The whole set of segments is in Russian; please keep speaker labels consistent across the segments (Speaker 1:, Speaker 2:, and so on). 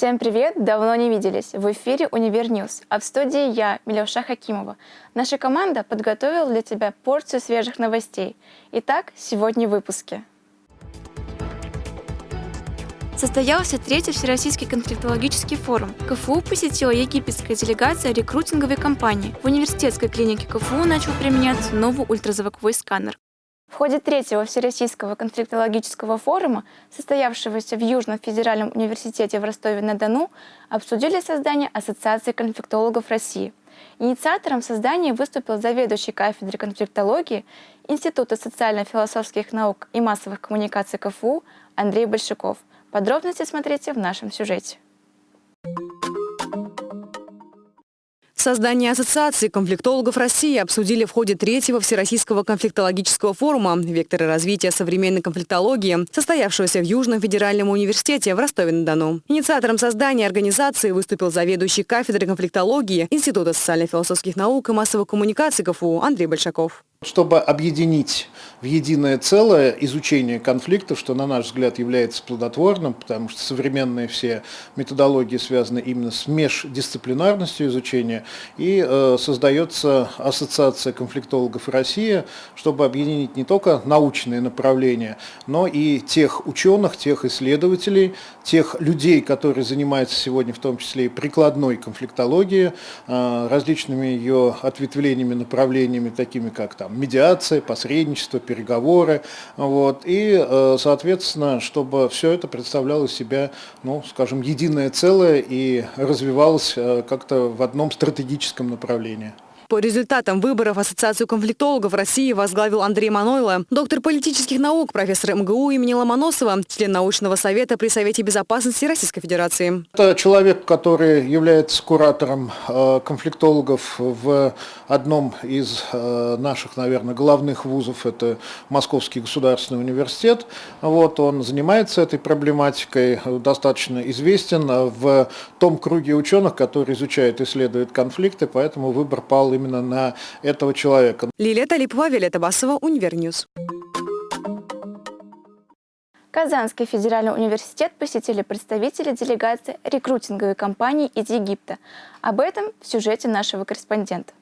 Speaker 1: Всем привет! Давно не виделись. В эфире «Univer News», а в студии я, Милюша Хакимова. Наша команда подготовила для тебя порцию свежих новостей. Итак, сегодня в выпуске. Состоялся третий Всероссийский конфликтологический форум. КФУ посетила египетская делегация рекрутинговой компании. В университетской клинике КФУ начал применяться новый ультразвуковой сканер. В ходе третьего Всероссийского конфликтологического форума, состоявшегося в Южном федеральном университете в Ростове-на-Дону, обсудили создание Ассоциации конфликтологов России. Инициатором создания выступил заведующий кафедрой конфликтологии Института социально-философских наук и массовых коммуникаций КФУ Андрей Большаков. Подробности смотрите в нашем сюжете.
Speaker 2: Создание Ассоциации конфликтологов России обсудили в ходе третьего Всероссийского конфликтологического форума «Векторы развития современной конфликтологии», состоявшегося в Южном федеральном университете в Ростове-на-Дону. Инициатором создания организации выступил заведующий кафедрой конфликтологии Института социально-философских наук и массовых коммуникаций КФУ Андрей Большаков.
Speaker 3: Чтобы объединить в единое целое изучение конфликтов, что, на наш взгляд, является плодотворным, потому что современные все методологии связаны именно с междисциплинарностью изучения, и э, создается Ассоциация конфликтологов России, чтобы объединить не только научные направления, но и тех ученых, тех исследователей, тех людей, которые занимаются сегодня в том числе и прикладной конфликтологией, э, различными ее ответвлениями, направлениями, такими как там, медиация, посредничество, переговоры. Вот, и, э, соответственно, чтобы все это представляло себя, ну, скажем, единое целое и развивалось э, как-то в одном стратегическом направлении.
Speaker 2: По результатам выборов Ассоциацию конфликтологов России возглавил Андрей Манойло, доктор политических наук, профессор МГУ имени Ломоносова, член научного совета при Совете безопасности Российской Федерации.
Speaker 3: Это человек, который является куратором э, конфликтологов в одном из э, наших, наверное, главных вузов, это Московский государственный университет. Вот, он занимается этой проблематикой, достаточно известен в том круге ученых, которые изучают и исследуют конфликты, поэтому выбор пал именно на этого человека.
Speaker 2: Лилия Талипова, Виолетта Басова, Univer News.
Speaker 1: Казанский федеральный университет посетили представители делегации рекрутинговой компании из Египта. Об этом в сюжете нашего корреспондента.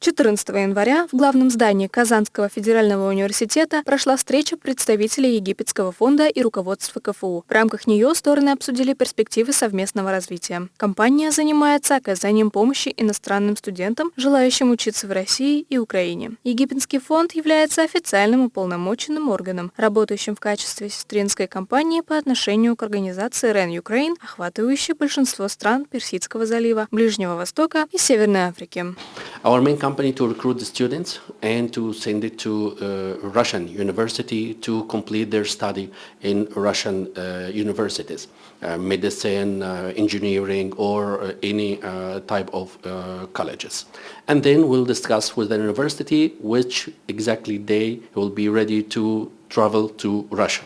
Speaker 4: 14 января в главном здании Казанского федерального университета прошла встреча представителей Египетского фонда и руководства КФУ. В рамках нее стороны обсудили перспективы совместного развития. Компания занимается оказанием помощи иностранным студентам, желающим учиться в России и Украине. Египетский фонд является официальным уполномоченным органом, работающим в качестве сестринской компании по отношению к организации REN Ukraine, охватывающей большинство стран Персидского залива, Ближнего Востока и Северной Африки.
Speaker 5: Company to recruit the students and to send it to uh, Russian university to complete their study in Russian uh, universities, uh, medicine, engineering, or any type of colleges. And then we'll discuss with the university which exactly day will be ready to travel to Russia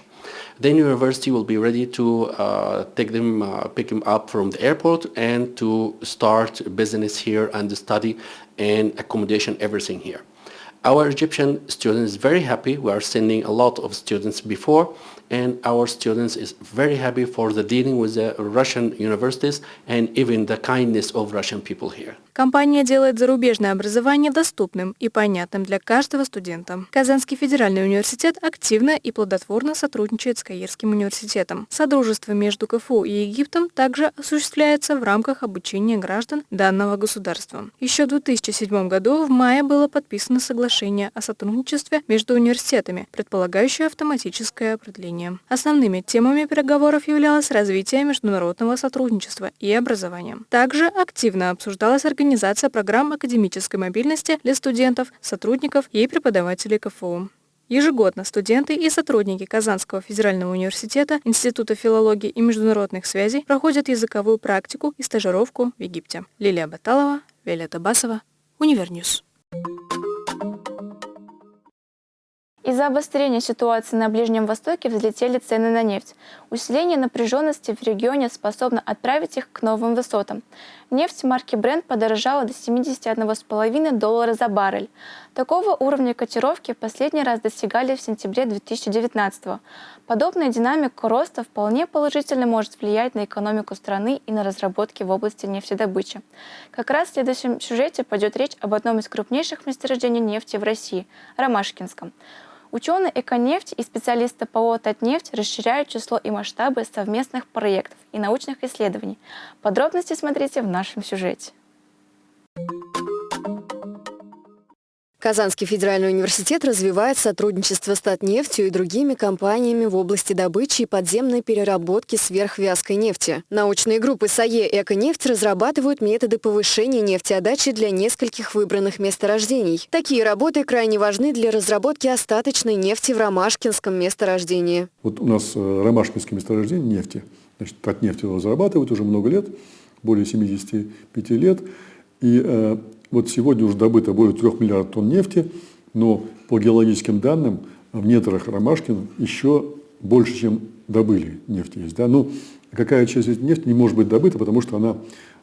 Speaker 5: then university will be ready to uh, take them, uh, pick them up from the airport and to start business here and study and accommodation, everything here. Our Egyptian students very happy. We are sending a lot of students before and our students is very happy for the dealing with the Russian universities and even the kindness of Russian people here.
Speaker 4: Компания делает зарубежное образование доступным и понятным для каждого студента. Казанский федеральный университет активно и плодотворно сотрудничает с Каирским университетом. Содружество между КФУ и Египтом также осуществляется в рамках обучения граждан данного государства. Еще в 2007 году в мае было подписано соглашение о сотрудничестве между университетами, предполагающее автоматическое продление. Основными темами переговоров являлось развитие международного сотрудничества и образования. Также активно обсуждалась организация программ академической мобильности для студентов, сотрудников и преподавателей КФУ. Ежегодно студенты и сотрудники Казанского федерального университета, Института филологии и международных связей проходят языковую практику и стажировку в Египте. Лилия Баталова, Виолетта Басова, Univer News.
Speaker 1: Из-за обострения ситуации на Ближнем Востоке взлетели цены на нефть. Усиление напряженности в регионе способно отправить их к новым высотам. Нефть марки Brent подорожала до 71,5 доллара за баррель. Такого уровня котировки последний раз достигали в сентябре 2019 -го. Подобная динамика роста вполне положительно может влиять на экономику страны и на разработки в области нефтедобычи. Как раз в следующем сюжете пойдет речь об одном из крупнейших месторождений нефти в России – Ромашкинском. Ученые «Эконефть» и специалисты ПО «Татнефть» расширяют число и масштабы совместных проектов и научных исследований. Подробности смотрите в нашем сюжете.
Speaker 2: Казанский федеральный университет развивает сотрудничество с Татнефтью и другими компаниями в области добычи и подземной переработки сверхвязкой нефти. Научные группы САЕ «Эконефть» разрабатывают методы повышения нефтеотдачи для нескольких выбранных месторождений. Такие работы крайне важны для разработки остаточной нефти в Ромашкинском месторождении.
Speaker 6: Вот у нас э, Ромашкинское месторождение нефти. Значит, Татнефть его разрабатывают уже много лет, более 75 лет. И э, вот сегодня уже добыто более 3 миллиардов тонн нефти, но по геологическим данным в недрах Ромашкин еще больше, чем добыли нефти есть. Да? Ну, какая часть этой нефти не может быть добыта, потому что она,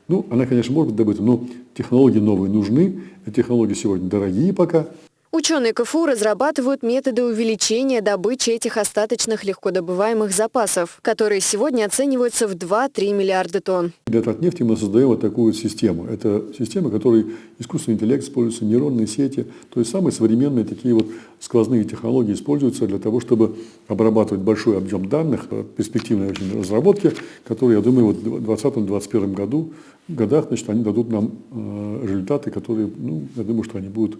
Speaker 6: ну, она, конечно, может быть добыта, но технологии новые нужны, эти технологии сегодня дорогие пока,
Speaker 2: Ученые КФУ разрабатывают методы увеличения добычи этих остаточных легкодобываемых запасов, которые сегодня оцениваются в 2-3 миллиарда тонн.
Speaker 6: Для нефти мы создаем вот такую систему. Это система, в которой искусственный интеллект используется, нейронные сети, то есть самые современные такие вот сквозные технологии используются для того, чтобы обрабатывать большой объем данных, перспективные очень разработки, которые, я думаю, вот в 2020-2021 году, годах, значит, они дадут нам э, результаты, которые, ну, я думаю, что они будут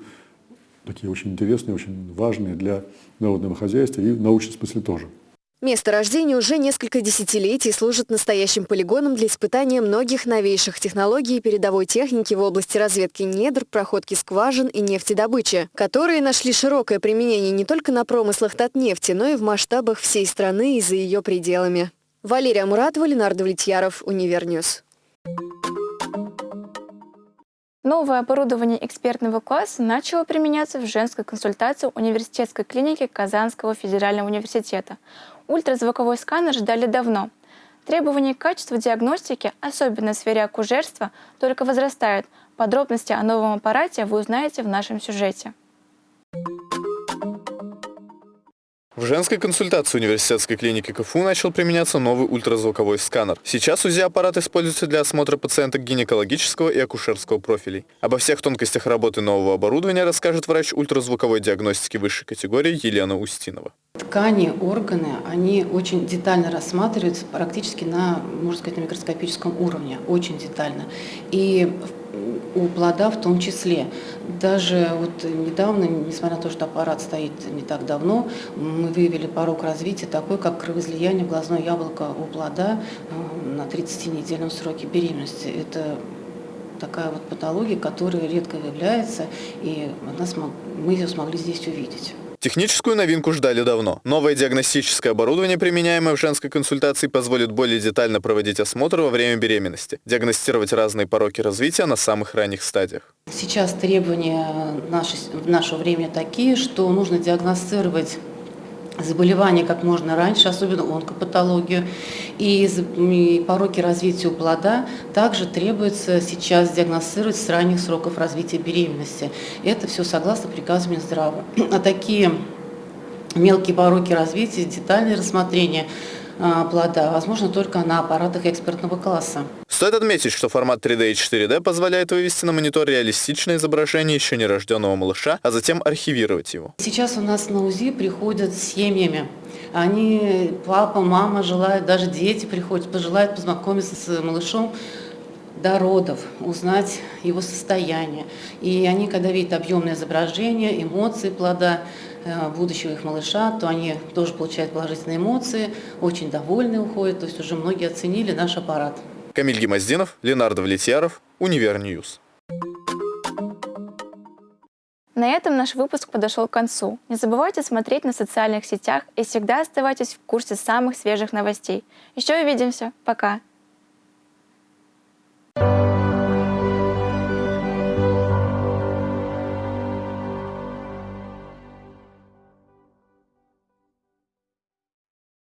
Speaker 6: такие очень интересные, очень важные для народного хозяйства и в научном смысле тоже.
Speaker 2: Месторождение уже несколько десятилетий служит настоящим полигоном для испытания многих новейших технологий и передовой техники в области разведки недр, проходки скважин и нефтедобычи, которые нашли широкое применение не только на промыслах Татнефти, но и в масштабах всей страны и за ее пределами. Валерия Муратова, Ленардо Влетьяров, Univer News.
Speaker 1: Новое оборудование экспертного класса начало применяться в женской консультации университетской клиники Казанского федерального университета. Ультразвуковой сканер ждали давно. Требования к качеству диагностики, особенно в сфере акушерства, только возрастают. Подробности о новом аппарате вы узнаете в нашем сюжете.
Speaker 7: В женской консультации университетской клиники КФУ начал применяться новый ультразвуковой сканер. Сейчас УЗИ-аппарат используется для осмотра пациенток гинекологического и акушерского профилей. Обо всех тонкостях работы нового оборудования расскажет врач ультразвуковой диагностики высшей категории Елена Устинова.
Speaker 8: Ткани, органы, они очень детально рассматриваются практически на, можно сказать, на микроскопическом уровне, очень детально. И у плода в том числе. Даже вот недавно, несмотря на то, что аппарат стоит не так давно, мы выявили порог развития такой, как кровоизлияние в глазное яблоко у плода э, на 30-недельном сроке беременности. Это такая вот патология, которая редко выявляется, и мы ее смогли здесь увидеть.
Speaker 7: Техническую новинку ждали давно. Новое диагностическое оборудование, применяемое в женской консультации, позволит более детально проводить осмотр во время беременности, диагностировать разные пороки развития на самых ранних стадиях.
Speaker 8: Сейчас требования в наше время такие, что нужно диагностировать заболевания как можно раньше, особенно онкопатологию. И пороки развития у плода также требуется сейчас диагностировать с ранних сроков развития беременности. Это все согласно приказу Минздрава. А такие мелкие пороки развития, детальное рассмотрение а, плода возможно только на аппаратах экспертного класса.
Speaker 7: Стоит отметить, что формат 3D и 4D позволяет вывести на монитор реалистичное изображение еще нерожденного малыша, а затем архивировать его.
Speaker 8: Сейчас у нас на УЗИ приходят с семьями. Они, папа, мама желают, даже дети приходят, пожелают познакомиться с малышом до родов, узнать его состояние. И они, когда видят объемное изображение, эмоции плода, э, будущего их малыша, то они тоже получают положительные эмоции, очень довольны уходят, то есть уже многие оценили наш аппарат.
Speaker 7: Камиль Гемоздинов, Ленардо Влетьяров, Univer News.
Speaker 1: На этом наш выпуск подошел к концу. Не забывайте смотреть нас в социальных сетях и всегда оставайтесь в курсе самых свежих новостей. Еще увидимся. Пока!